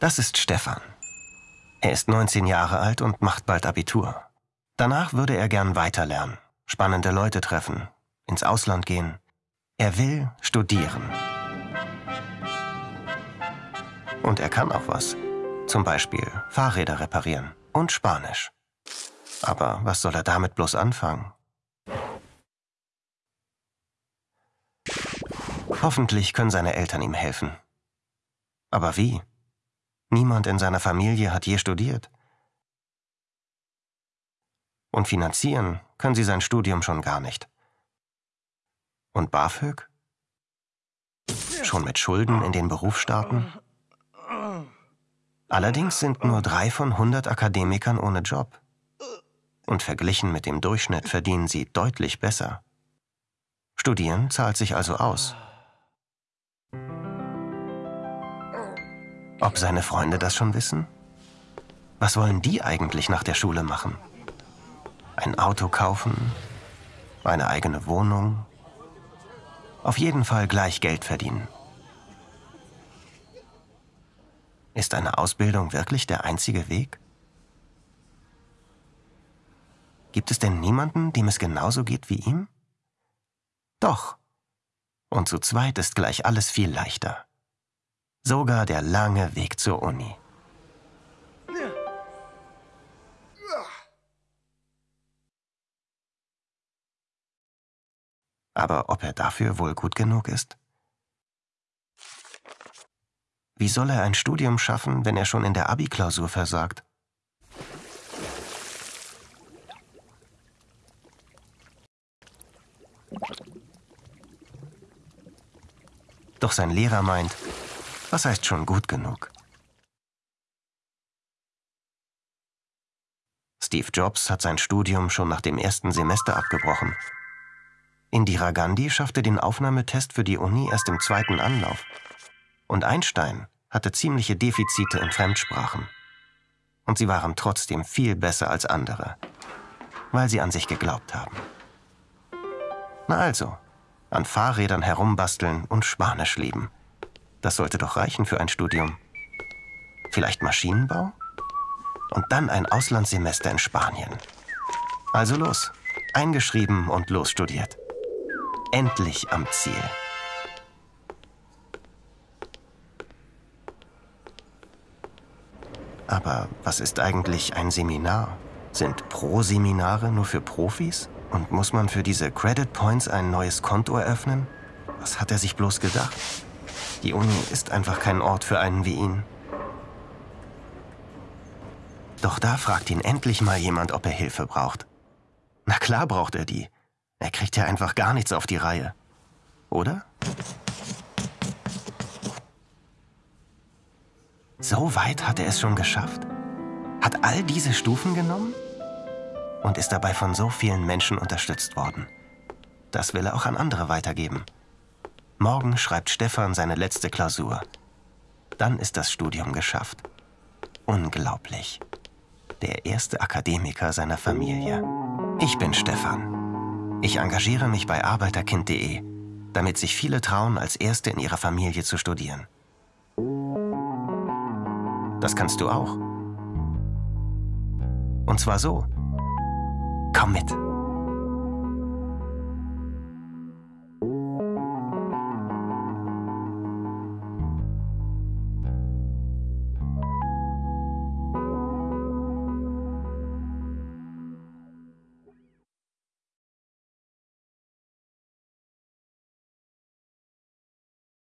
Das ist Stefan. Er ist 19 Jahre alt und macht bald Abitur. Danach würde er gern weiterlernen, spannende Leute treffen, ins Ausland gehen. Er will studieren. Und er kann auch was. Zum Beispiel Fahrräder reparieren und Spanisch. Aber was soll er damit bloß anfangen? Hoffentlich können seine Eltern ihm helfen. Aber wie? Niemand in seiner Familie hat je studiert. Und finanzieren können sie sein Studium schon gar nicht. Und BAföG? Schon mit Schulden in den Beruf starten? Allerdings sind nur drei von 100 Akademikern ohne Job. Und verglichen mit dem Durchschnitt verdienen sie deutlich besser. Studieren zahlt sich also aus. Ob seine Freunde das schon wissen? Was wollen die eigentlich nach der Schule machen? Ein Auto kaufen? Eine eigene Wohnung? Auf jeden Fall gleich Geld verdienen. Ist eine Ausbildung wirklich der einzige Weg? Gibt es denn niemanden, dem es genauso geht wie ihm? Doch. Und zu zweit ist gleich alles viel leichter. Sogar der lange Weg zur Uni. Aber ob er dafür wohl gut genug ist? Wie soll er ein Studium schaffen, wenn er schon in der Abi-Klausur versagt? Doch sein Lehrer meint, was heißt schon gut genug? Steve Jobs hat sein Studium schon nach dem ersten Semester abgebrochen. Indira Gandhi schaffte den Aufnahmetest für die Uni erst im zweiten Anlauf. Und Einstein hatte ziemliche Defizite in Fremdsprachen. Und sie waren trotzdem viel besser als andere, weil sie an sich geglaubt haben. Na also, an Fahrrädern herumbasteln und Spanisch lieben. Das sollte doch reichen für ein Studium. Vielleicht Maschinenbau? Und dann ein Auslandssemester in Spanien. Also los, eingeschrieben und losstudiert. Endlich am Ziel. Aber was ist eigentlich ein Seminar? Sind Pro-Seminare nur für Profis? Und muss man für diese Credit Points ein neues Konto eröffnen? Was hat er sich bloß gedacht? Die Uni ist einfach kein Ort für einen wie ihn. Doch da fragt ihn endlich mal jemand, ob er Hilfe braucht. Na klar braucht er die. Er kriegt ja einfach gar nichts auf die Reihe. Oder? So weit hat er es schon geschafft? Hat all diese Stufen genommen? Und ist dabei von so vielen Menschen unterstützt worden. Das will er auch an andere weitergeben. Morgen schreibt Stefan seine letzte Klausur. Dann ist das Studium geschafft. Unglaublich. Der erste Akademiker seiner Familie. Ich bin Stefan. Ich engagiere mich bei arbeiterkind.de, damit sich viele trauen, als Erste in ihrer Familie zu studieren. Das kannst du auch. Und zwar so. Komm mit.